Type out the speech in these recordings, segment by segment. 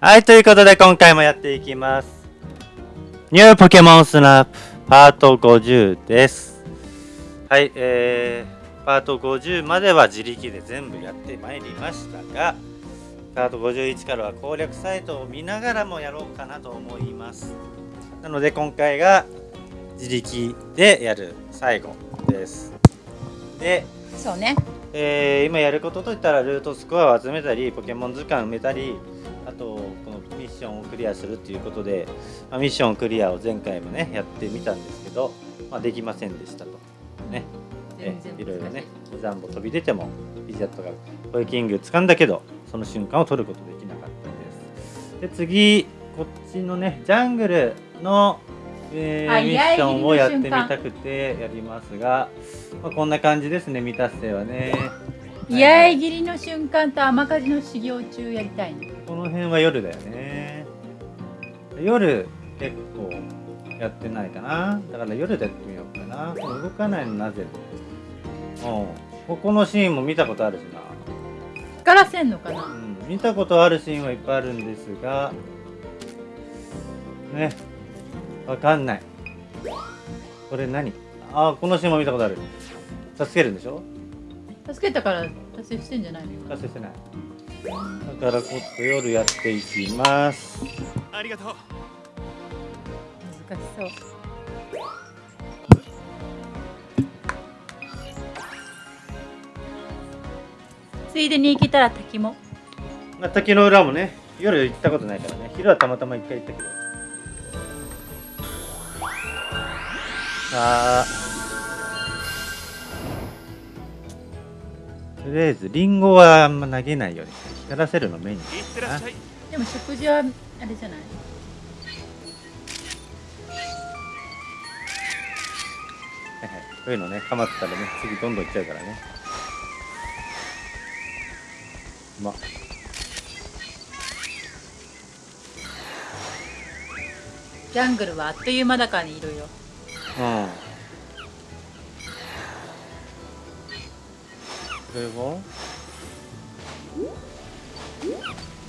はい、ということで今回もやっていきます。ニューポケモンスナップパート50です。はい、えー、パート50までは自力で全部やってまいりましたが、パート51からは攻略サイトを見ながらもやろうかなと思います。なので今回が自力でやる最後です。で、そうねえー今やることといったらルートスコアを集めたりポケモン図鑑埋めたりあとミッションをクリアするっていうことで、まあミッションクリアを前回もねやってみたんですけど、まあ、できませんでしたと。ね。い。ろいろね難しジャンボ飛び出てもイジャットがコイキング掴んだけどその瞬間を取ることできなかったです。で次こっちのねジャングルの、えーあミッションをやってみたくてやりますが、まあ、こんな感じですね未達成はね。居合切りの瞬間と甘かじの修行中やりたいねこの辺は夜だよね夜結構やってないかな。だから夜でやってみようかな。動かないのなぜ？うん。ここのシーンも見たことあるしな。光らせんのかな？うん。見たことあるシーンはいっぱいあるんですがね。わかんない。これ何？あこのシーンも見たことある。助けるんでしょ？助けたから達成してんじゃないの？達成してない。だからこっ夜やっていきますありがとう。難しそう。ついでに行けたら滝も。まあ、滝の裏もね夜行ったことないからね。昼はたまたま一回行ったけど。あー。とりあえずリンゴはあんま投げないように光らせるのメインいってらっしゃいでも食事はあれじゃない？はいはいこういうのねハマったらね次どんどん行っちゃうからね。ま。ジャングルはあっという間だからにいるようん。これは？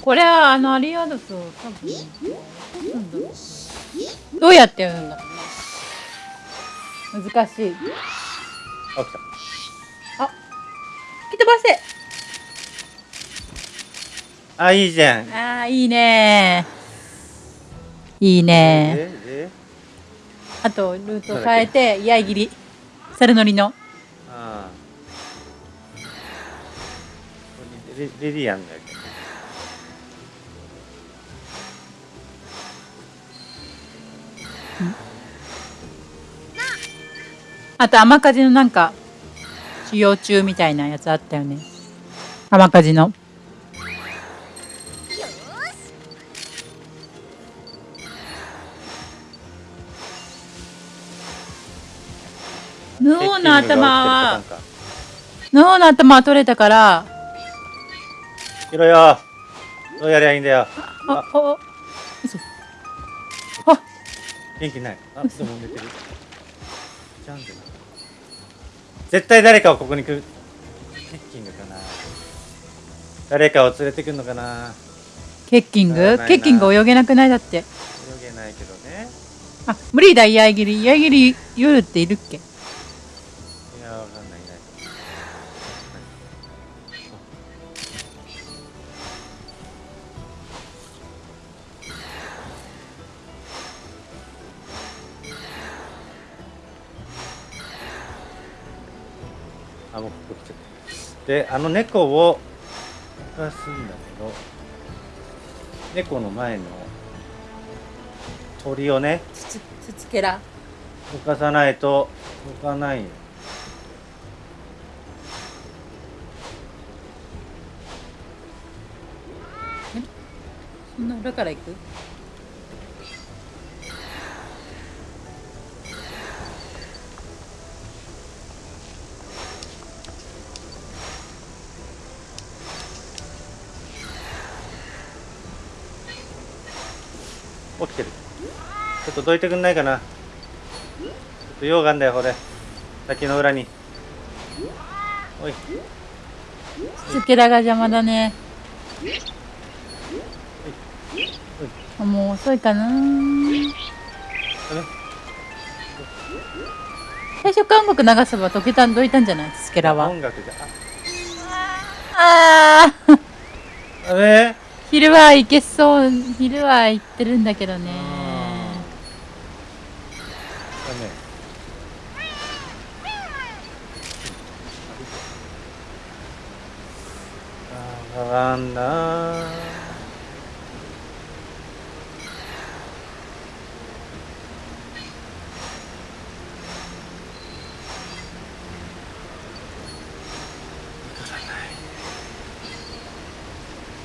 これはあのアリアドと多分どうやってやるんだろうな難しい。あ来吹き飛ばせたあいいじゃん。あーいいね。いいね。ええあとルート変えて居合切り。猿乗りの。ああレレディアンだよあと甘かじのなんか修行中みたいなやつあったよね。甘かじの。脳の頭は脳の頭は取れたから。ヒロよ。どうやりゃいいんだよ。ああ元気ない。あでも寝てる。じゃんってな絶対誰かをここに来る。ケッキングかな。誰かを連れてくんのかな。ケッキング？ケッキング泳げなくない？だって。泳げないけどね。あ無理だ。居合切り。居合切り夜っているっけ？であの猫を動かすんだけど猫の前の鳥をねつつつつけら。動かさないと動かないよそんな裏から行く？起きてる。ちょっとどいてくんないかな。ちょっと溶岩だよこれ。滝の裏に。おい。つつけらが邪魔だね。あもう遅いかな。最初韓国流せば解けたんどいたんじゃない？スケラは。音楽じゃあー。ああれ？昼は行けそう昼は行ってるんだけどね。だね。あなんだ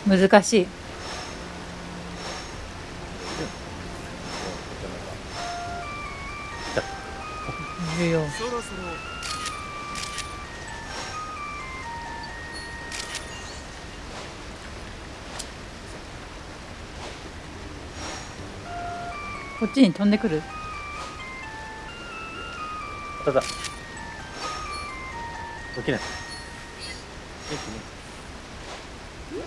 難しい。いるよ。そろそろこっちに飛んでくる？ただ。起きない。元気ねうん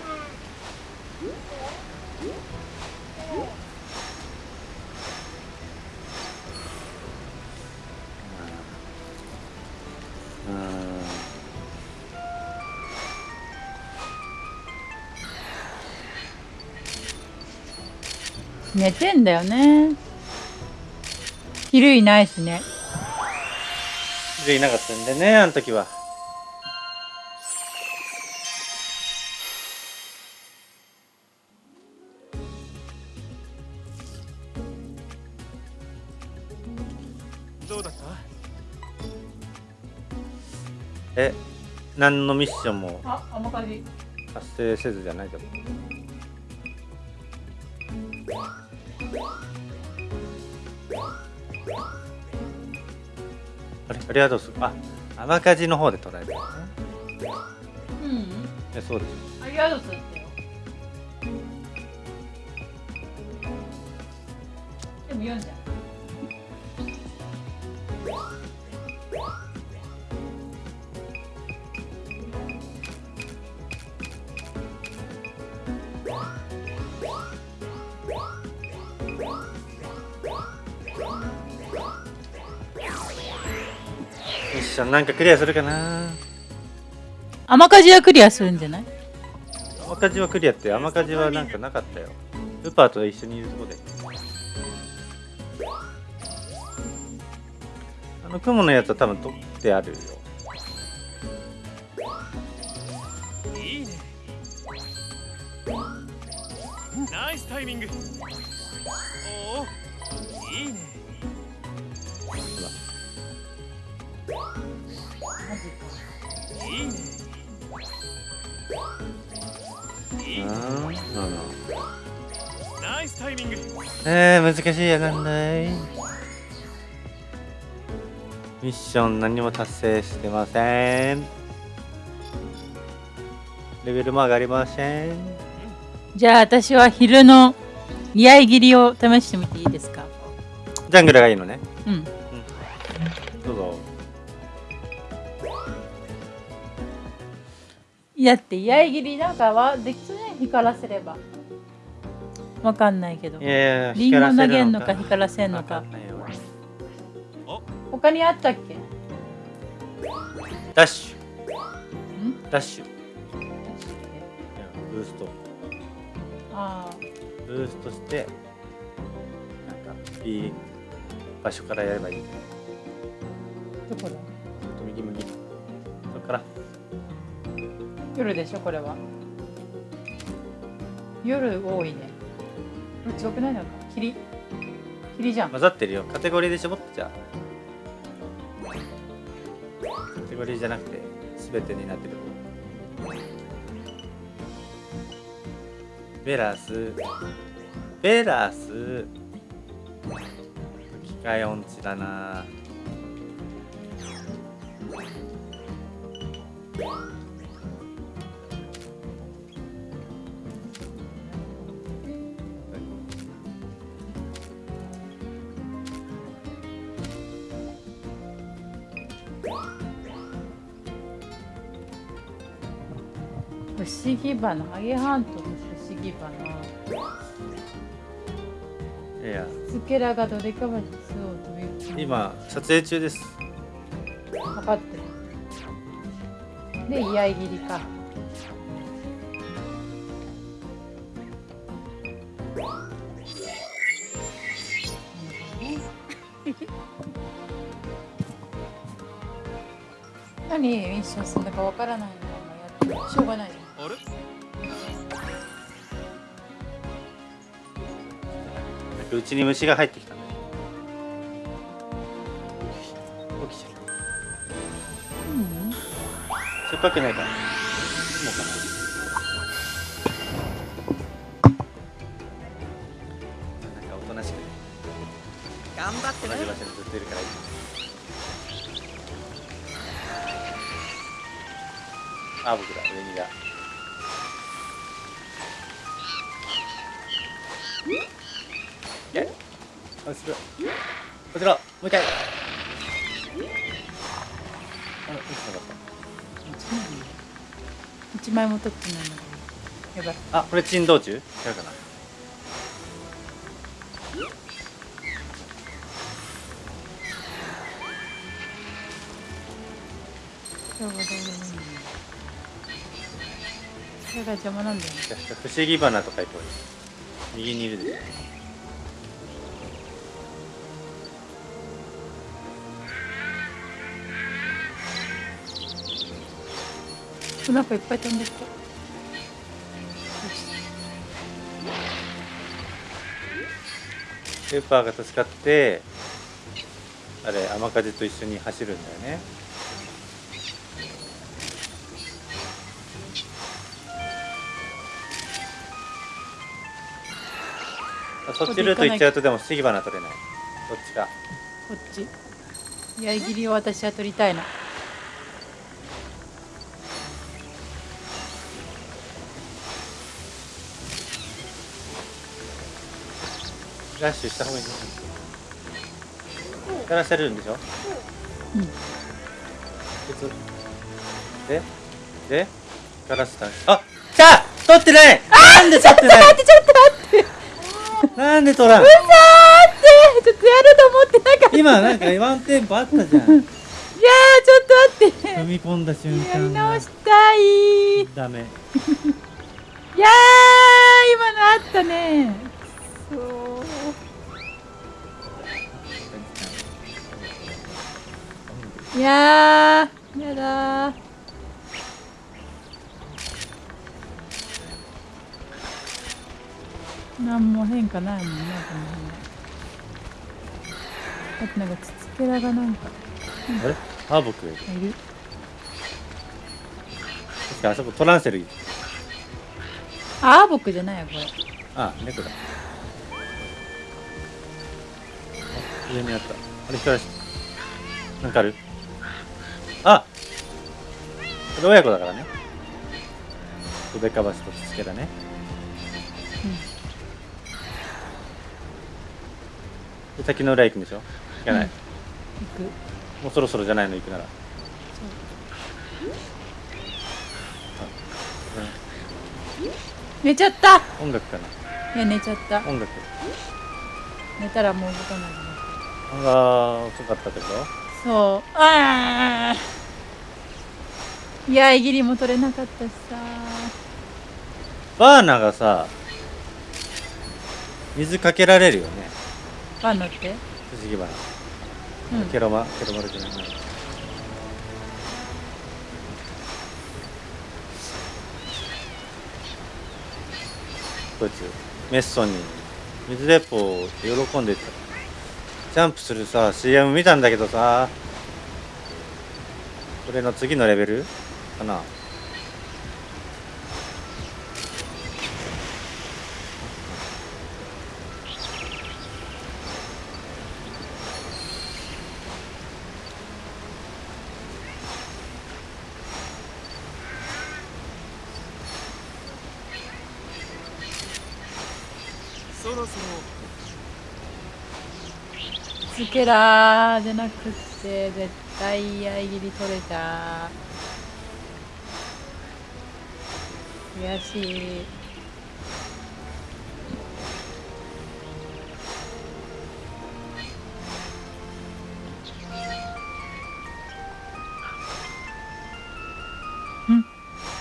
寝てんだよね。昼いないしね。でいなかったんでねあの時は。え何のミッションも達成せずじゃないでもあれありがとうす。あ甘かじの方で捉えてるね。うん。えそうです。ありがとうでも読んじゃうションなんかクリアするかな？甘かじはクリアするんじゃない？甘かじはクリアって甘かじはなんかなかったよ。ウパーと一緒にいるとこで。あの雲のやつは多分取ってあるよ。いいね。ナイスタイミング。おおえー、難しいやなん。だいミッション何も達成してません。レベルも上がりません。じゃあ私は昼の居合切りを試してみていいですかジャングルがいいのねうん。だって居合切りなんかはできそうね光らせれば。わかんないけど。いやいやリンゴ投げんのか光光らせんのらか他にあったっけ？ダッシん？ュ。ダッシュブースト。あブーストしてなんかいい場所からやればいい。あどこだ？右右。そっから夜でしょこれは。夜多いね。これ強くないのか？霧？霧じゃん。混ざってるよ。カテゴリーで絞ってじゃあ。カテゴリーじゃなくて全てになってるベラス。ベラス。機械音痴だな。不思議花ハゲハントの不思議花いや。スケラがどれかまでそうという今撮影中です。測ってる。で居合切りか。何ミッションするのかわからないのやってしょうがないじゃんちに虫が入ってきたね起きちゃううんっぱくないか。もうかな。なんかおとなしくね。頑張ってね。同じ場所にずっといるからいいあ僕あこれ珍道中？違うかな。ちょうどいいそれが邪魔なんだよね不思議花とか行こうよ右にいるでしょ。お腹いっぱい飛んできたよスーパーが助かってあれ雨風と一緒に走るんだよね。あそっちルート行っちゃうとでも不思議花取れない。どっちか。こっち？居合切りを私は取りたいなラッシュした方がいい。ねやらせるんでしょ？うん。鉄ででガラスだあ来た取ってない！なんで取ってない？待ってちょっと待って。なんで取らん？待ってちょっとやると思ってなかった。今なんかワンテンポあったじゃん。いやーちょっと待って。踏み込んだ瞬やり直したい。いダメ。やー今のあったねいやーやだー。なんも変化ないもんなこの辺。だってなんかつつけらがなんか。あれ？ハーボックがいる。確かあそこトランセル。いるあー僕じゃないよこれ。あ猫だ。あ上にあった。あれ光らしなんかある？あ親子だからね。ドベカバシとつけだね。で滝の裏行くんでしょ？行かない、うん。行く。もうそろそろじゃないの行くなら。寝ちゃった。音楽かな。いや寝ちゃった。音楽。寝たらもう動かないねあー遅かったってこと？そう。ああいやいぎりも取れなかったしさ。バーナがさ水かけられるよね。バンノって？不思議花、うん。ケロマケロマルじゃない。こいつメッソンに水鉄砲って喜んでたジャンプするさ CM 見たんだけどさこれの次のレベル？かな。そろそろスケラーじゃなくって絶対合い切り取れた。悔しい。ん？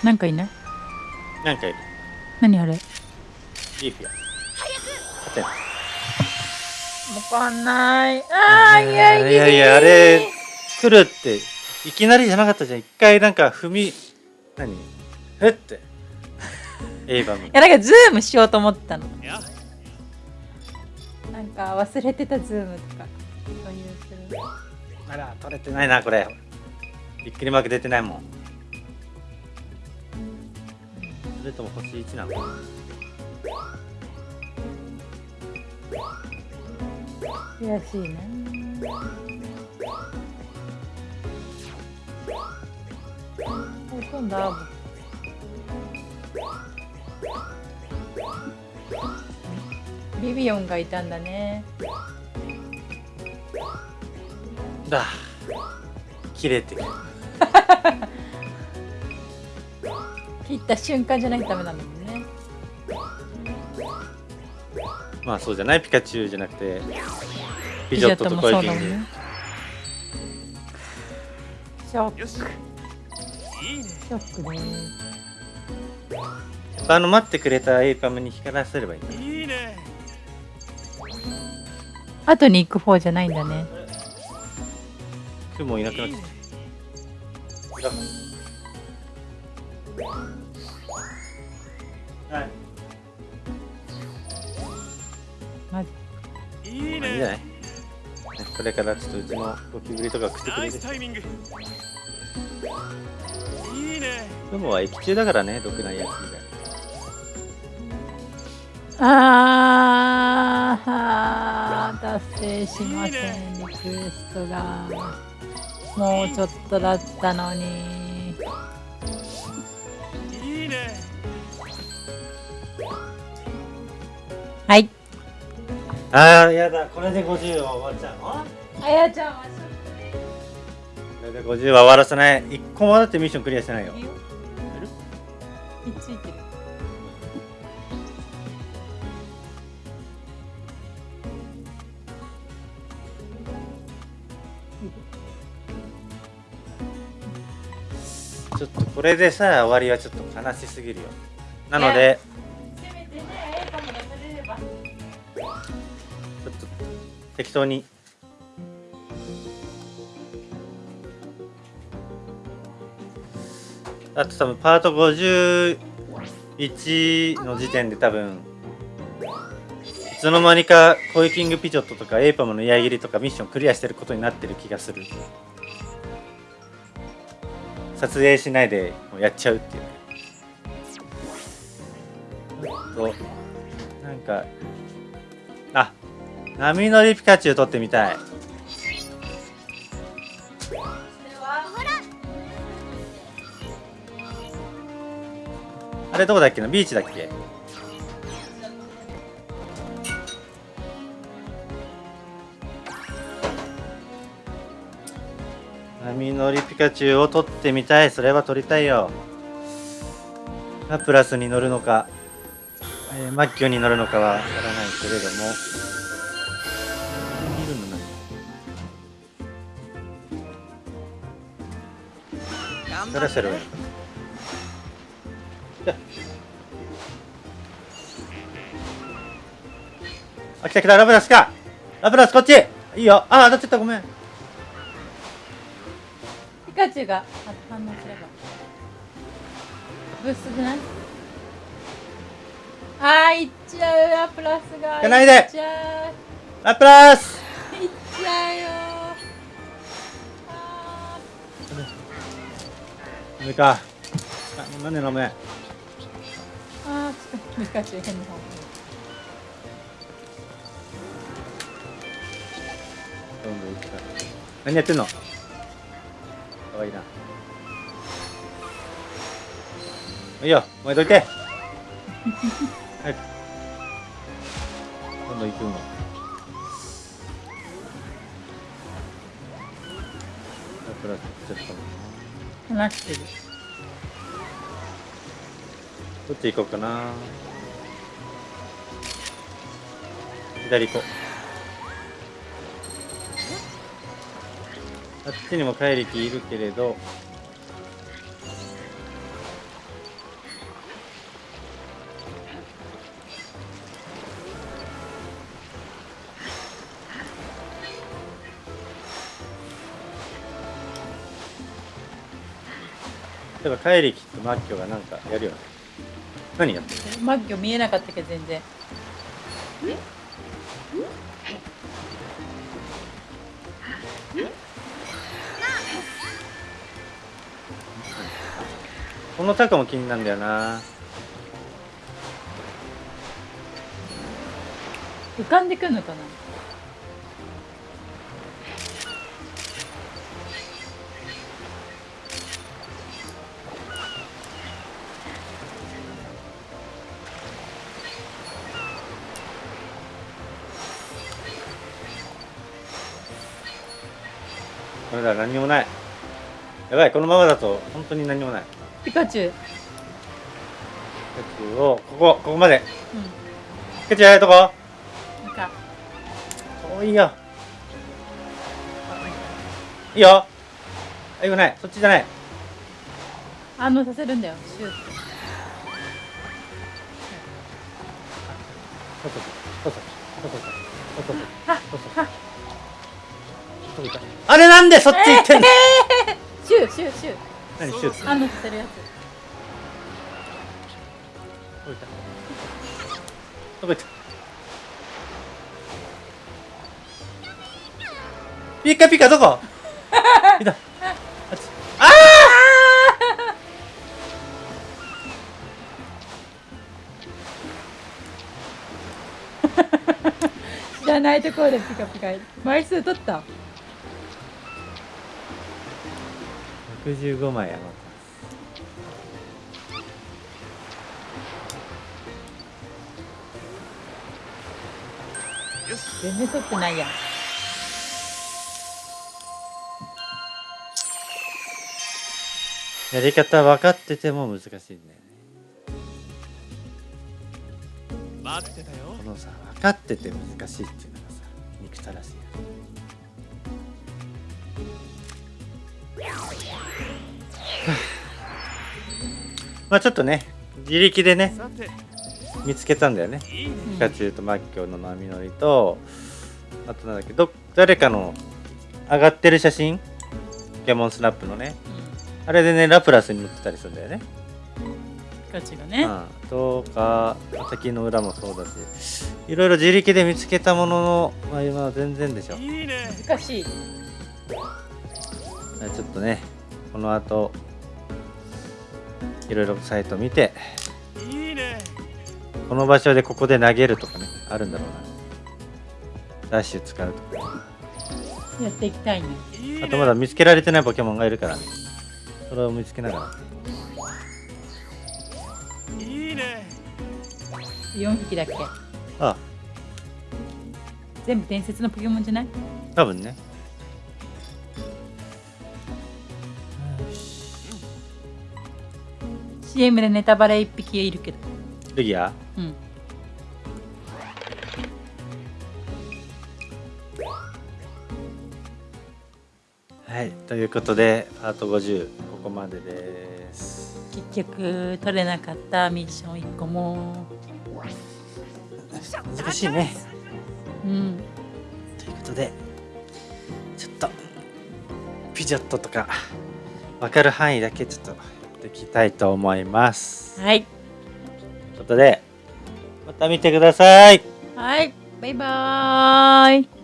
なんかいない？なんかいる。何あれ？リーフや。勝てかんない。ああいやいやいや。いやあれ来るっていきなりじゃなかったじゃん。一回なんか踏み何？ふっ？て。エイパム。いやなんかズームしようと思ったの。や。なんか忘れてたズームとか。そういうするあら取れてないなこれ。びっくりマーク出てないもん。それとも星1なの？悔しいなお今度アーブビビオンがいたんだね。だ。切れてる。切った瞬間じゃないとダメなんだまあそうじゃないピカチュウじゃなくてピジョットとコイキングショック。よし。いいねショックね。やっぱあの待ってくれたエイパムに光らせればいいいいね。後に行く方じゃないんだね。雲いなくなっちゃったこれからちょっとうちのゴキブリとか食ってくれるスタイミング。いいね。雲は液中だからね毒ないやつ以外あーあー達成しませんリクエストが。もうちょっとだったのに。いいね。はいああやだこれで50は終わっちゃうの？あやちゃんはこれで50は終わらせない。一個もだってミッションクリアしてないよ。いついてる。ちょっとこれでさ終わりはちょっと悲しすぎるよ。なので適当に。あと多分パート51の時点で多分いつの間にかコイキングピチョットとかエイパムの矢切りとかミッションクリアしてることになってる気がする。撮影しないでもうやっちゃうっていう。となんか波乗りピカチュウ撮ってみたい。あれどこだっけな？ビーチだっけ？波乗りピカチュウを撮ってみたい。それは撮りたいよ。ラプラスに乗るのか、えーマッキョに乗るのかはわからないけれども。頑それそれ張ってねあ。来た来た。ラプラスか。ラプラスこっち。いいよ。あ当たっちゃった。ごめん。ピカチュウがあ反応すれば。ブースじゃない？あー行っちゃう。ラプラスがいっちゃう。ラプラス。行っちゃうよメか？あなんで飲め？あちょっとピカチュウ変な方どんどん行くか何やってんの？かわいいな。いいよお前どいて。早くどんどん行くの。プラスちゃったもんな話してる。どっち行こうかな。左行こう。あっちにも怪力いるけれど。例えば怪力とマッキョがなんかやるよね。何やってるマッキョ見えなかったけど全然。このタカも気になるんだよな。浮かんでくるのかな？だ何にもない。やばいこのままだと本当に何もない。ピカチュウ。ピカチュウをここここまで。うピカチュウどこ？んなんか。おいいよ。いいよ。あよ。くない。そっちじゃない。反応させるんだよシュートそうそうそうそうそうそうそうそうそうそうそうそうあれなんでそっち行ってんの？シューシューシュー。何シュート反応させるやつ。たどこ行ったピカピカどこ？いた。ああ 知らないところでピカピカ。枚数取った？115枚余って全然取ってないやん。やり方分かってても難しいんだよね。待ってたよ。このさ分かってて難しいっていうのがさ憎たらしいよはまあちょっとね自力でね見つけたんだよね。ピカチュウとマッキョの波乗りとあとなんだっけど誰かの上がってる写真？ポケモンスナップのね。あれでねラプラスに乗ってたりするんだよね。ピカチュウがね。うん、とか滝の裏もそうだし。いろいろ自力で見つけたものの、まあ、今は全然でしょ。いいね。難しい。ちょっとねこの後いろいろサイト見ていいね。この場所でここで投げるとかねあるんだろうな。ダッシュ使うとか。やっていきたいね。あとまだ見つけられてないポケモンがいるからね。それを見つけながら。いいね。4匹だっけ？あ。全部伝説のポケモンじゃない？多分ね CM でネタバレ1匹いるけど。ルギアうん。はいということでパート50ここまでです。結局取れなかったミッション1個も。難しいね。うん。ということでちょっとピジョットとか分かる範囲だけちょっとやっていきたいと思います。はい。ということでまた見てください。はい。バイバーイ